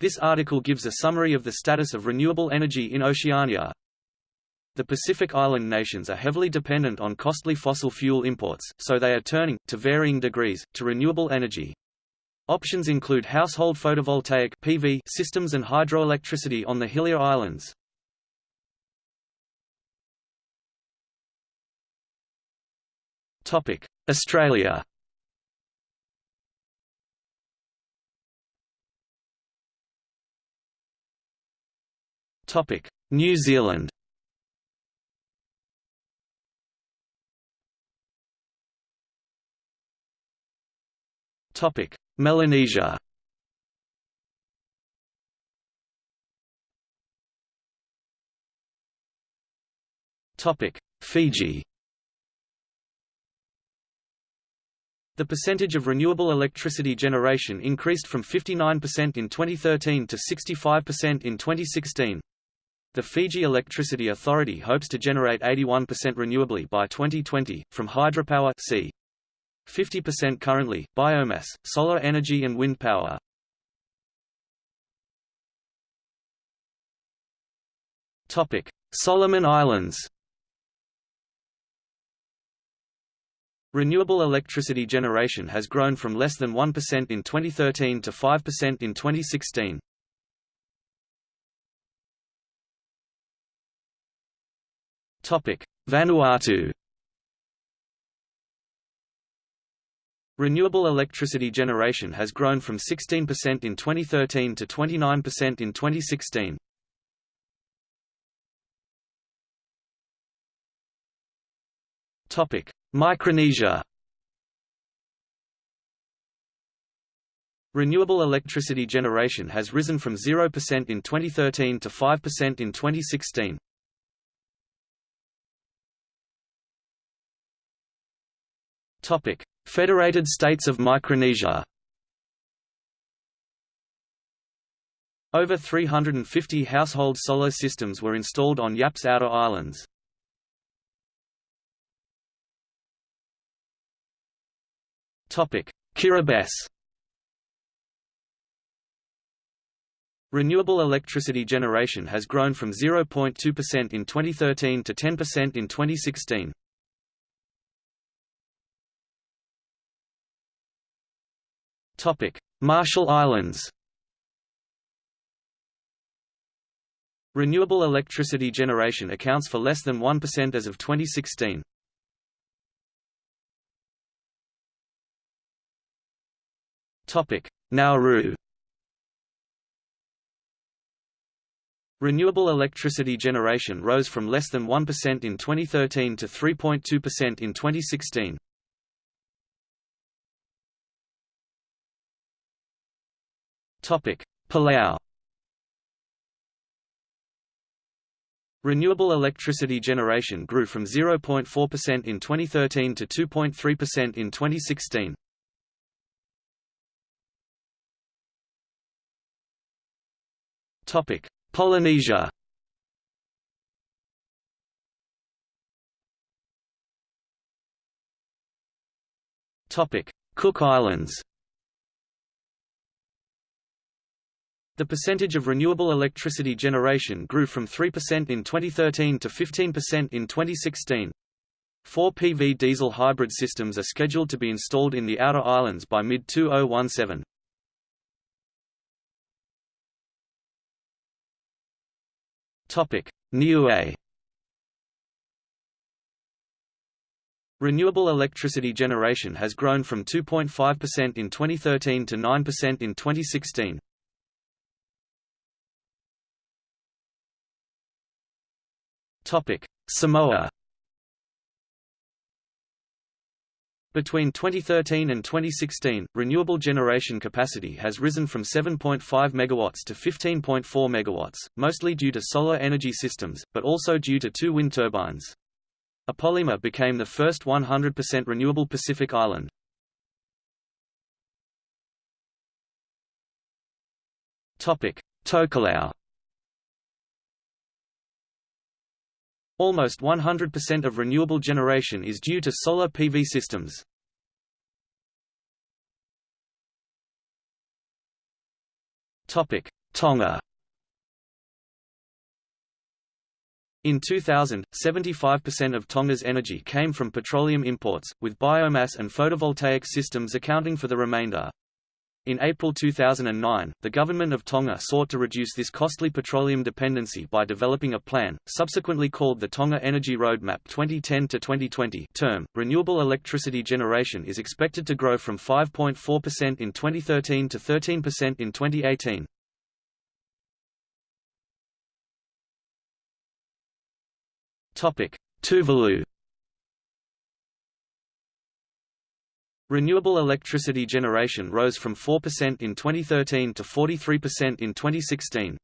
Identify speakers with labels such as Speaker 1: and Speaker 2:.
Speaker 1: This article gives a summary of the status of renewable energy in Oceania. The Pacific Island nations are heavily dependent on costly fossil fuel imports, so they are turning, to varying degrees, to renewable energy. Options include household photovoltaic PV systems and hydroelectricity on the Hillier Islands. Australia New Zealand. Topic: Melanesia. Topic: Fiji. The percentage of renewable electricity generation increased from 59% in 2013 to 65% in 2016. The Fiji Electricity Authority hopes to generate 81% renewably by 2020, from hydropower c. 50% currently, biomass, solar energy and wind power. Solomon Islands Renewable electricity generation has grown from less than 1% in 2013 to 5% in 2016. Vanuatu Renewable electricity generation has grown from 16% in 2013 to 29% in 2016. Topic: Micronesia. Renewable electricity generation has risen from 0% in 2013 to 5% in 2016. Federated States of Micronesia Over 350 household solar systems were installed on Yap's outer islands. Kiribati Renewable electricity generation has grown from 0.2% in 2013 to 10% in 2016. Topic: Marshall Islands. Renewable electricity generation accounts for less than 1% as of 2016. Topic: Nauru. Renewable electricity generation rose from less than 1% in 2013 to 3.2% in 2016. Palau Renewable electricity generation grew from 0.4% in 2013 to 2.3% in 2016. Topic: Polynesia. Topic: Cook Islands. The percentage of renewable electricity generation grew from 3% in 2013 to 15% in 2016. Four PV diesel hybrid systems are scheduled to be installed in the outer islands by mid-2017. Niue Renewable electricity generation has grown from 2.5% in 2013 to 9% in 2016. Samoa Between 2013 and 2016, renewable generation capacity has risen from 7.5 MW to 15.4 MW, mostly due to solar energy systems, but also due to two wind turbines. Apolima became the first 100% renewable Pacific island. Tokelau Almost 100% of renewable generation is due to solar PV systems. Tonga In 2000, 75% of Tonga's energy came from petroleum imports, with biomass and photovoltaic systems accounting for the remainder. In April 2009, the government of Tonga sought to reduce this costly petroleum dependency by developing a plan, subsequently called the Tonga Energy Roadmap 2010-2020 term. Renewable electricity generation is expected to grow from 5.4% in 2013 to 13% in 2018. Topic: Tuvalu Renewable electricity generation rose from 4% in 2013 to 43% in 2016.